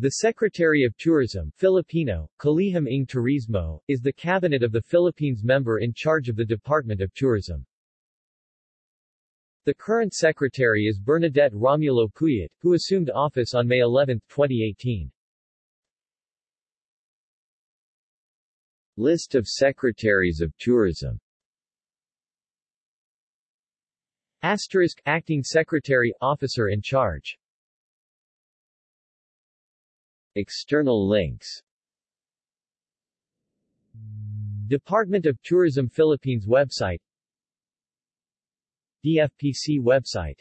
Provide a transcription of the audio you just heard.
The Secretary of Tourism Filipino, Kalihim ng Turismo, is the cabinet of the Philippines member in charge of the Department of Tourism. The current secretary is Bernadette Romulo Puyat, who assumed office on May 11, 2018. List of Secretaries of Tourism Asterisk, Acting Secretary, Officer in Charge External links. Department of Tourism Philippines website. DFPC website